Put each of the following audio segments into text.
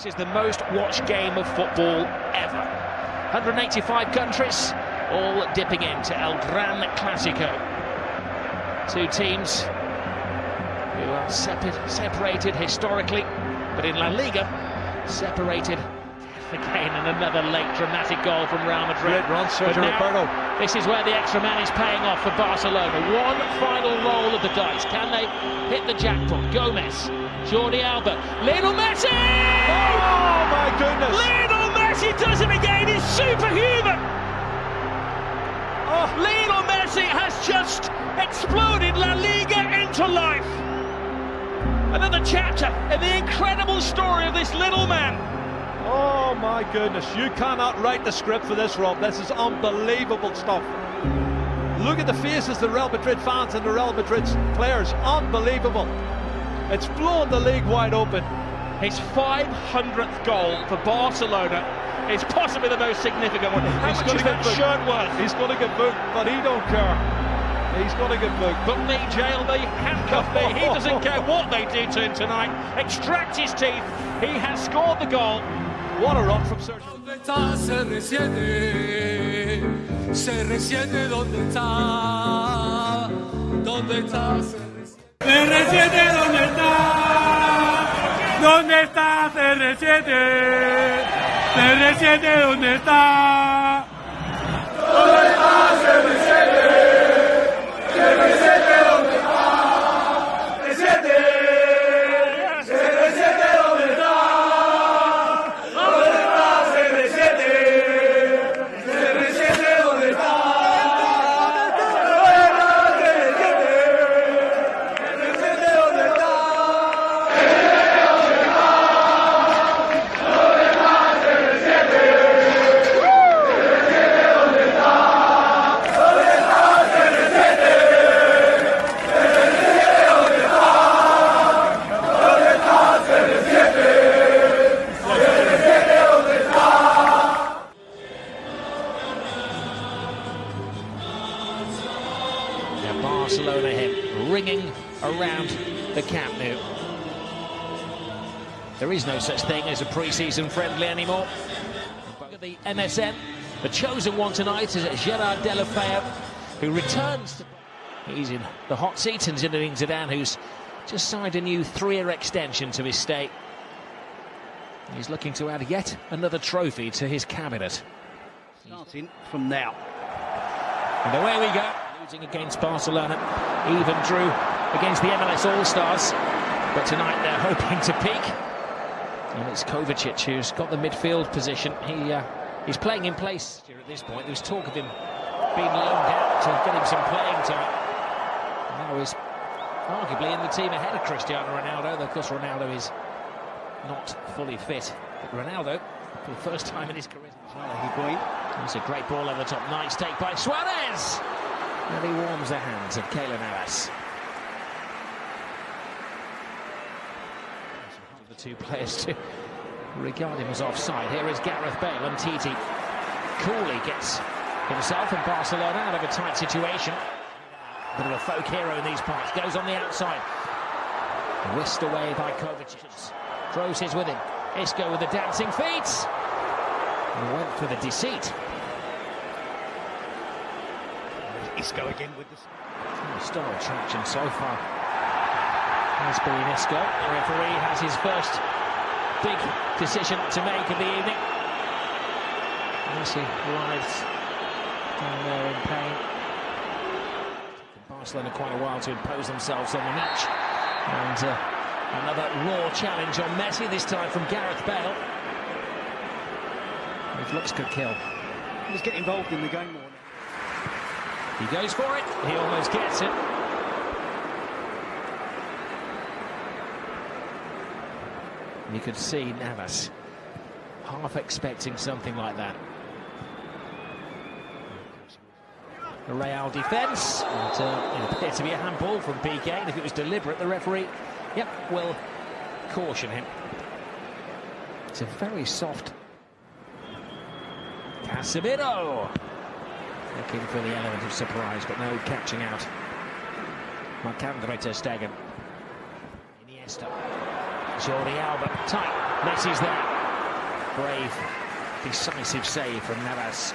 This is the most watched game of football ever. 185 countries, all dipping into El Gran Clasico. Two teams who are separated historically, but in La Liga, separated again and another late dramatic goal from Real Madrid. Run, Sergi Roberto. This is where the extra man is paying off for Barcelona. One final roll of the dice. Can they hit the jackpot? Gomes, Jordi Alba, Lionel Messi! Oh my goodness! Lionel Messi does it again. He's superhuman. Oh. Lionel Messi has just exploded La Liga into life. Another chapter in the incredible story of this little man. Oh my goodness, you cannot write the script for this, Rob. This is unbelievable stuff. Look at the faces of the Real Madrid fans and the Real Madrid players. Unbelievable. It's blown the league wide open. His 500th goal for Barcelona is possibly the most significant one. How He's much gonna is get that booked. shirt worth? He's going to get booked, but he don't care. He's going to get booked. Put me, jail me, handcuff me. He doesn't care what they do to him tonight. Extract his teeth. He has scored the goal. What a run from Sergi. R7, ¿dónde está? ¿Dónde está CR7? CR7, ¿dónde está? ¿Dónde está CR7? Barcelona hymn ringing around the Camp Nou. There is no such thing as a pre-season friendly anymore. Look at the MSN. The chosen one tonight is Gerard Deulofeu, who returns. To... He's in the hot seat, and Zinedine Zidane, who's just signed a new three-year extension to his stay. He's looking to add yet another trophy to his cabinet. Starting from now. And away we go. Losing against Barcelona. Even drew against the MLS All-Stars. But tonight they're hoping to peak. And it's Kovacic who's got the midfield position. He uh, He's playing in place here at this point. There was talk of him being loaned out to get him some playing time. Now he's arguably in the team ahead of Cristiano Ronaldo. Though, of course, Ronaldo is not fully fit. But Ronaldo, for the first time in his career, it's a great ball over the top. Nice take by Suarez. And he warms the hands of Keylor Navas. The two players to regard him as offside. Here is Gareth Bale and Titi. Cooley gets himself and Barcelona out of a tight situation. Bit of a folk hero in these parts. Goes on the outside. Whisked away by Kovacic. Kroos is with him. Isco with the dancing feet. And went for the deceit. Isco again with the... Star attraction so far has been Isco. The referee has his first big decision to make of the evening. As he writhes down there in pain. Barcelona quite a while to impose themselves on the match. And uh, another raw challenge on Messi, this time from Gareth Bale. It looks good kill. He's getting involved in the game. He goes for it. He almost gets it. You could see Navas half expecting something like that. The Real defence. Uh, it appeared to be a handball from Piqué. And if it was deliberate, the referee, yep, will caution him. It's a very soft. Casemiro. Looking for the element of surprise, but no catching out. Marc-Andre Stegen. Iniesta. Jordi Alba. Tight. Messi's there. Brave, decisive save from Navas.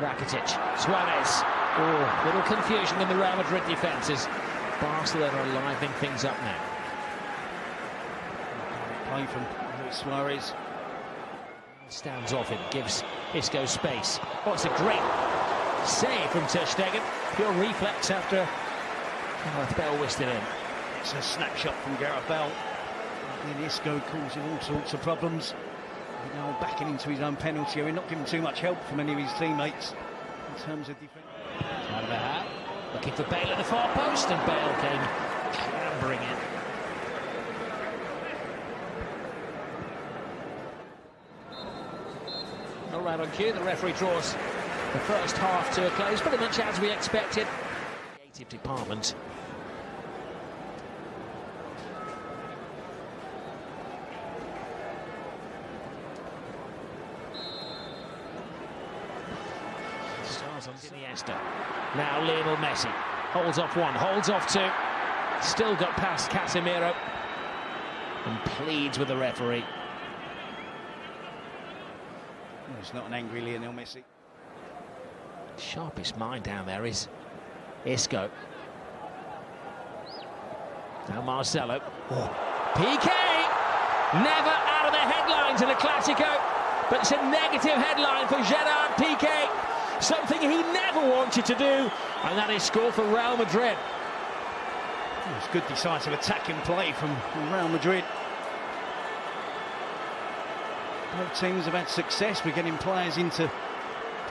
Rakitic, Suarez. Oh, little confusion in the Real Madrid defences. Barcelona are livening things up now. Play from Luis Suarez. Stands off him, gives Isco space. Oh, it's a great save from Ter Stegen. Pure reflex after Gareth Bale whisked it in. It's a snapshot from Gareth Bale. And Isco causing all sorts of problems. Now backing into his own penalty area, not giving too much help from any of his teammates in terms of defence. Carvajal looking for Bale at the far post, and Bale came clambering in. All right on cue, the referee draws the first half to a close, pretty much as we expected. Creative department. Stars on Iniesta. Now Lionel Messi holds off one, holds off two. Still got past Casemiro and pleads with the referee. It's not an angry Lionel Messi. Sharpest mind down there is Isco. Now Marcelo. Oh. Piqué! Never out of the headlines in a Classico, but it's a negative headline for Gerard Piqué. Something he never wanted to do, and that is score for Real Madrid. Well, it's good decisive attacking play from Real Madrid. Both teams have had success with getting players into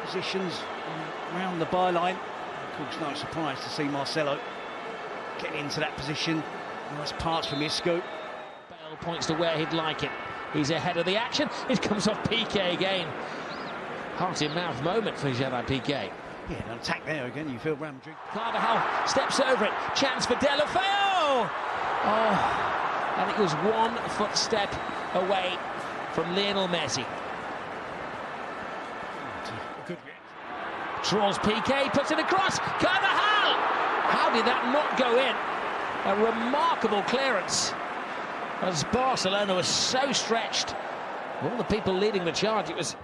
positions around the byline. Of course, no surprise to see Marcelo getting into that position. Nice pass from Isco. Bale points to where he'd like it. He's ahead of the action. It comes off Piqué again. Heart in mouth moment for Gerard Piqué. Yeah, an attack there again. You feel Real Madrid. Carvajal steps over it. Chance for Deulofeu. Oh, and it was one footstep away from Lionel Messi. Draws Piqué, puts it across. Carvajal! How did that not go in? A remarkable clearance. As Barcelona was so stretched. All the people leading the charge, it was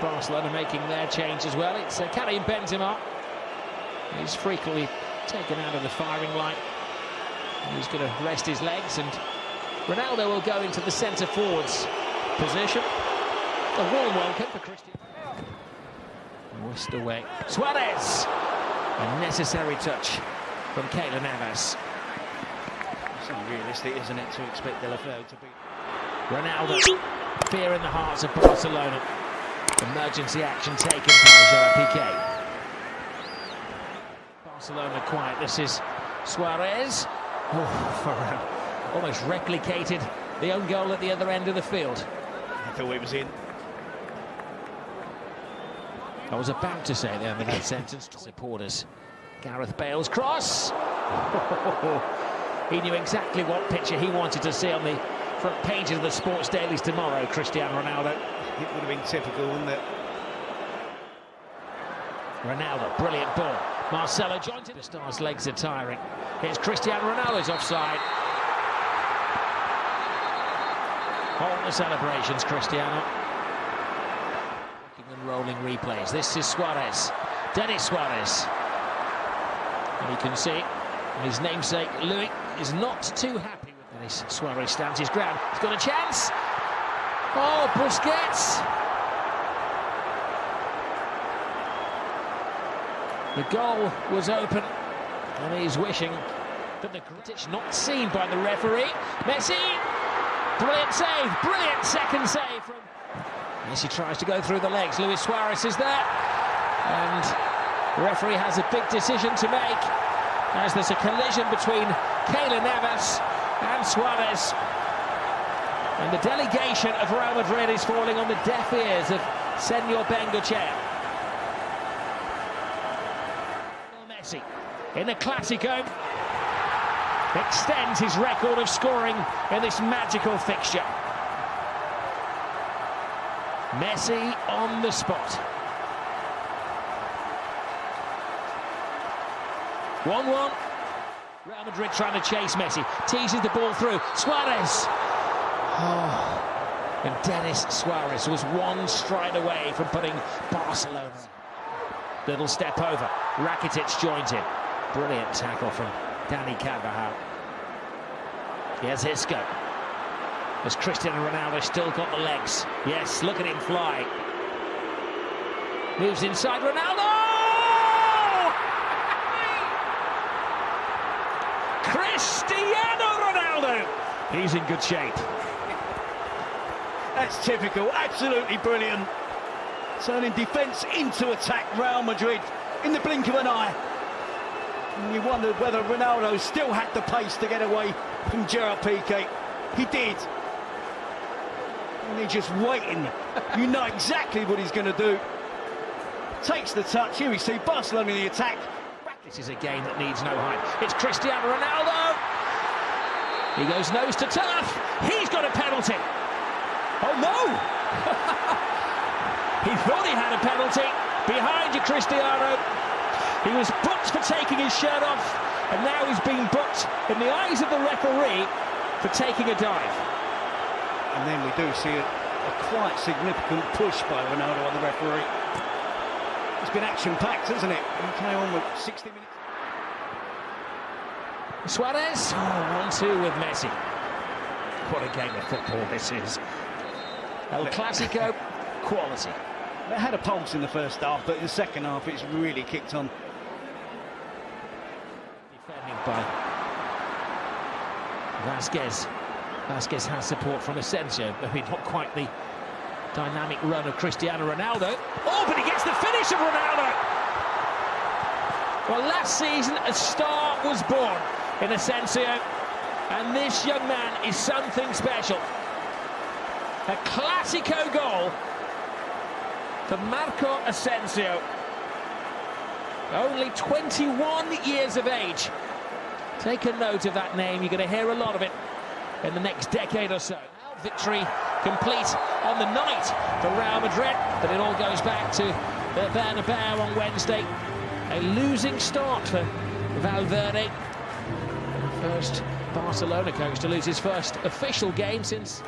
Barcelona making their change as well. It's uh, Karim Benzema. He's frequently taken out of the firing line. He's going to rest his legs and Ronaldo will go into the centre forwards position. A warm welcome for Christian. Whisked away. Suarez! A necessary touch from Keylor Navas. It's unrealistic, isn't it, to expect Deulofeu to be... Ronaldo. Fear in the hearts of Barcelona. Emergency action taken by Gerard Piqué. Barcelona quiet. This is Suarez. Oh, for, uh, almost replicated the own goal at the other end of the field. I thought it was in. I was about to say the end of that sentence. Supporters. Gareth Bale's cross. he knew exactly what picture he wanted to see on the front pages of the sports dailies tomorrow, Cristiano Ronaldo. It would have been typical, wouldn't it? Ronaldo, brilliant ball. Marcelo joins it. The Stars' legs are tiring. Here's Cristiano Ronaldo's offside. Hold the celebrations, Cristiano. And rolling replays. This is Suarez. Denis Suarez. And you can see his namesake, Luis, is not too happy with Denis Suarez stands his ground. He's got a chance. Oh, Busquets. The goal was open, and he's wishing that the Gritish not seen by the referee. Messi, brilliant save, brilliant second save from Messi tries to go through the legs. Luis Suarez is there, and the referee has a big decision to make as there's a collision between Keylor Navas and Suarez. And the delegation of Real Madrid is falling on the deaf ears of Senor Bengoetxea. Messi in the Classico extends his record of scoring in this magical fixture. Messi on the spot. 1-1. Real Madrid trying to chase Messi. Teases the ball through. Suarez. Oh. And Denis Suarez was one stride away from putting Barcelona. Little step over. Rakitic joins in. Brilliant tackle from Dani Carvajal. Here's Isco. Has Cristiano Ronaldo still got the legs? Yes, look at him fly. Moves inside Ronaldo! Cristiano Ronaldo! He's in good shape. That's typical, absolutely brilliant. Turning defence into attack, Real Madrid, in the blink of an eye. And you wondered whether Ronaldo still had the pace to get away from Gerard Piqué. He did. And he's just waiting. you know exactly what he's going to do. Takes the touch. Here we see Barcelona in the attack. This is a game that needs no hype. It's Cristiano Ronaldo. He goes nose to turf. He's got a penalty. Oh no! he thought he had a penalty. Behind you, Cristiano. He was booked for taking his shirt off, and now he's being booked in the eyes of the referee for taking a dive. And then we do see a, a quite significant push by Ronaldo on the referee. It's been action-packed, hasn't it? Came on with 60 minutes. Suarez, oh, 1-2 with Messi. What a game of football this is. El Clasico, quality. They had a pulse in the first half, but in the second half it's really kicked on. By Vázquez. Vázquez has support from Asensio, maybe not quite the dynamic run of Cristiano Ronaldo. Oh, but he gets the finish of Ronaldo! Well, last season a star was born in Asensio, and this young man is something special. A Clasico goal for Marco Asensio. Only 21 years of age. Take a note of that name, you're going to hear a lot of it in the next decade or so. Victory complete on the night for Real Madrid, but it all goes back to the Bernabeu on Wednesday. A losing start for Valverde. First Barcelona coach to lose his first official game since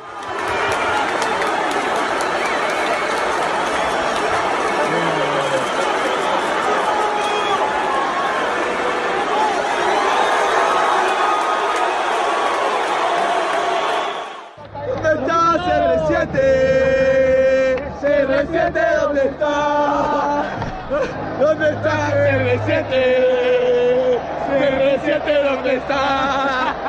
CR7? CR7, ¿dónde está? ¿Dónde está CR7? CR7, ¿dónde está?